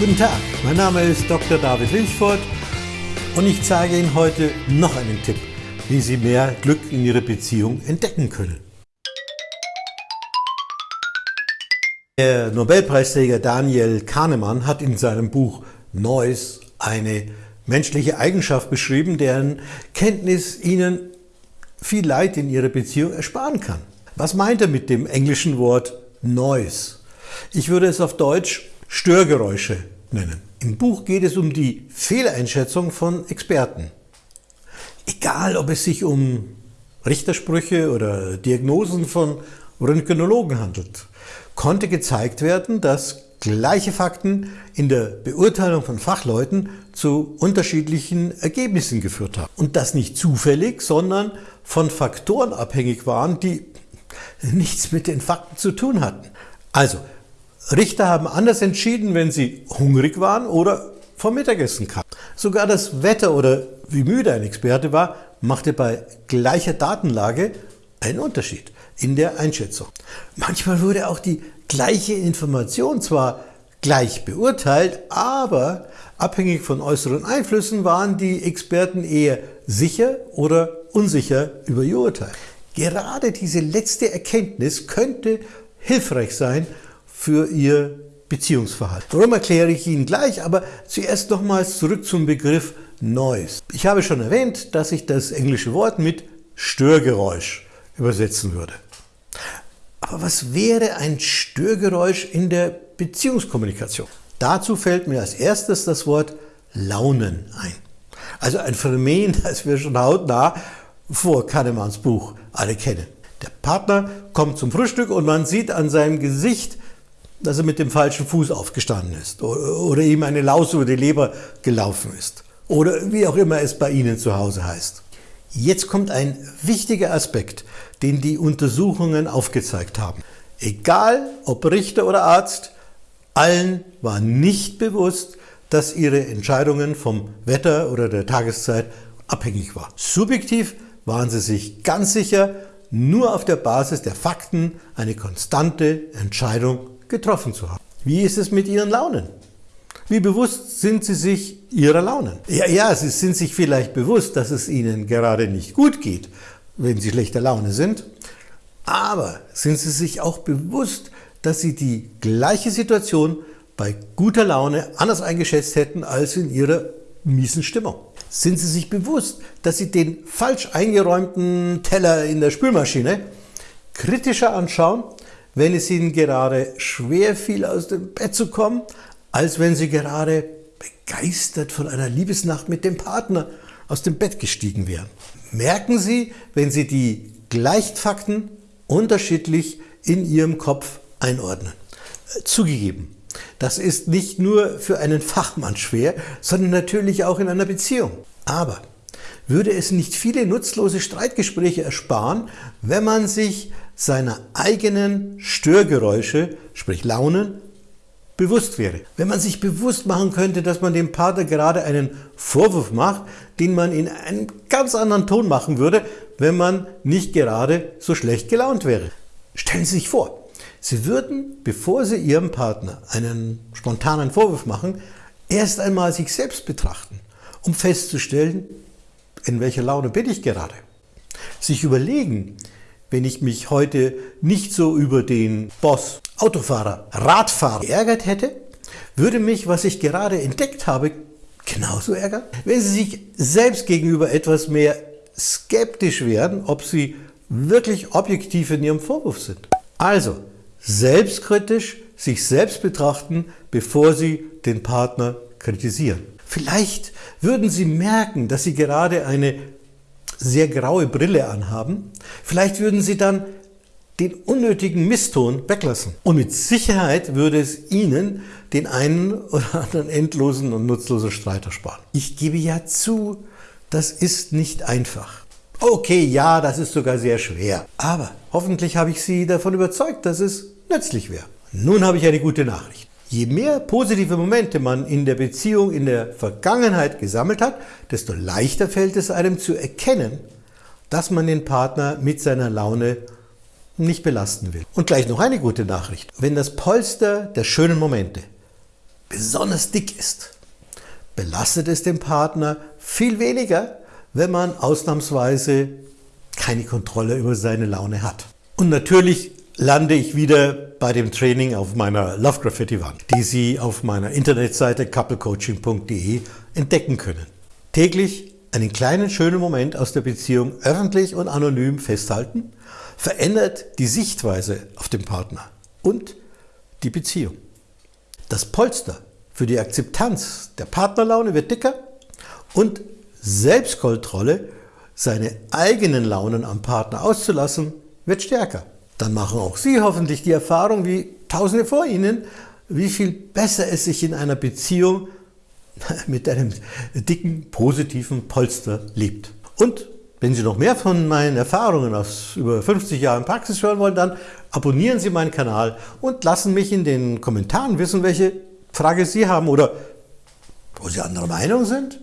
Guten Tag, mein Name ist Dr. David Linchford und ich zeige Ihnen heute noch einen Tipp, wie Sie mehr Glück in Ihrer Beziehung entdecken können. Der Nobelpreisträger Daniel Kahnemann hat in seinem Buch Neues eine menschliche Eigenschaft beschrieben, deren Kenntnis Ihnen viel Leid in Ihrer Beziehung ersparen kann. Was meint er mit dem englischen Wort Noise? Ich würde es auf Deutsch Störgeräusche nennen. Im Buch geht es um die Fehleinschätzung von Experten. Egal, ob es sich um Richtersprüche oder Diagnosen von Röntgenologen handelt, konnte gezeigt werden, dass gleiche Fakten in der Beurteilung von Fachleuten zu unterschiedlichen Ergebnissen geführt haben. Und das nicht zufällig, sondern von Faktoren abhängig waren, die nichts mit den Fakten zu tun hatten. Also, Richter haben anders entschieden, wenn sie hungrig waren oder vom Mittagessen kamen. Sogar das Wetter oder wie müde ein Experte war, machte bei gleicher Datenlage einen Unterschied in der Einschätzung. Manchmal wurde auch die gleiche Information zwar gleich beurteilt, aber abhängig von äußeren Einflüssen waren die Experten eher sicher oder unsicher über ihr Urteil. Gerade diese letzte Erkenntnis könnte hilfreich sein, für Ihr Beziehungsverhalten. Warum erkläre ich Ihnen gleich, aber zuerst nochmals zurück zum Begriff Noise. Ich habe schon erwähnt, dass ich das englische Wort mit Störgeräusch übersetzen würde. Aber was wäre ein Störgeräusch in der Beziehungskommunikation? Dazu fällt mir als erstes das Wort Launen ein. Also ein Phänomen, das wir schon hautnah vor Kahnemanns Buch alle kennen. Der Partner kommt zum Frühstück und man sieht an seinem Gesicht, dass er mit dem falschen Fuß aufgestanden ist oder ihm eine Laus über die Leber gelaufen ist oder wie auch immer es bei Ihnen zu Hause heißt. Jetzt kommt ein wichtiger Aspekt, den die Untersuchungen aufgezeigt haben. Egal ob Richter oder Arzt, allen war nicht bewusst, dass ihre Entscheidungen vom Wetter oder der Tageszeit abhängig waren. Subjektiv waren sie sich ganz sicher, nur auf der Basis der Fakten eine konstante Entscheidung getroffen zu haben. Wie ist es mit Ihren Launen? Wie bewusst sind Sie sich Ihrer Launen? Ja, ja, Sie sind sich vielleicht bewusst, dass es Ihnen gerade nicht gut geht, wenn Sie schlechter Laune sind. Aber sind Sie sich auch bewusst, dass Sie die gleiche Situation bei guter Laune anders eingeschätzt hätten als in Ihrer miesen Stimmung? Sind Sie sich bewusst, dass Sie den falsch eingeräumten Teller in der Spülmaschine kritischer anschauen wenn es Ihnen gerade schwer fiel, aus dem Bett zu kommen, als wenn Sie gerade begeistert von einer Liebesnacht mit dem Partner aus dem Bett gestiegen wären. Merken Sie, wenn Sie die Gleichfakten unterschiedlich in Ihrem Kopf einordnen. Zugegeben, das ist nicht nur für einen Fachmann schwer, sondern natürlich auch in einer Beziehung. Aber würde es nicht viele nutzlose Streitgespräche ersparen, wenn man sich seiner eigenen Störgeräusche, sprich Launen, bewusst wäre. Wenn man sich bewusst machen könnte, dass man dem Partner gerade einen Vorwurf macht, den man in einem ganz anderen Ton machen würde, wenn man nicht gerade so schlecht gelaunt wäre. Stellen Sie sich vor, Sie würden, bevor Sie Ihrem Partner einen spontanen Vorwurf machen, erst einmal sich selbst betrachten, um festzustellen, in welcher Laune bin ich gerade. Sich überlegen, wenn ich mich heute nicht so über den Boss, Autofahrer, Radfahrer geärgert hätte, würde mich, was ich gerade entdeckt habe, genauso ärgern. Wenn Sie sich selbst gegenüber etwas mehr skeptisch werden, ob Sie wirklich objektiv in Ihrem Vorwurf sind. Also, selbstkritisch sich selbst betrachten, bevor Sie den Partner kritisieren. Vielleicht würden Sie merken, dass Sie gerade eine sehr graue Brille anhaben, vielleicht würden Sie dann den unnötigen Misston weglassen. Und mit Sicherheit würde es Ihnen den einen oder anderen endlosen und nutzlosen Streit ersparen. Ich gebe ja zu, das ist nicht einfach. Okay, ja, das ist sogar sehr schwer. Aber hoffentlich habe ich Sie davon überzeugt, dass es nützlich wäre. Nun habe ich eine gute Nachricht. Je mehr positive Momente man in der Beziehung in der Vergangenheit gesammelt hat, desto leichter fällt es einem zu erkennen, dass man den Partner mit seiner Laune nicht belasten will. Und gleich noch eine gute Nachricht. Wenn das Polster der schönen Momente besonders dick ist, belastet es den Partner viel weniger, wenn man ausnahmsweise keine Kontrolle über seine Laune hat. Und natürlich lande ich wieder bei dem Training auf meiner Love Graffiti Wand, die Sie auf meiner Internetseite couplecoaching.de entdecken können. Täglich einen kleinen schönen Moment aus der Beziehung öffentlich und anonym festhalten, verändert die Sichtweise auf den Partner und die Beziehung. Das Polster für die Akzeptanz der Partnerlaune wird dicker und Selbstkontrolle, seine eigenen Launen am Partner auszulassen, wird stärker. Dann machen auch Sie hoffentlich die Erfahrung, wie Tausende vor Ihnen, wie viel besser es sich in einer Beziehung mit einem dicken, positiven Polster lebt. Und wenn Sie noch mehr von meinen Erfahrungen aus über 50 Jahren Praxis hören wollen, dann abonnieren Sie meinen Kanal und lassen mich in den Kommentaren wissen, welche Frage Sie haben oder wo Sie anderer Meinung sind.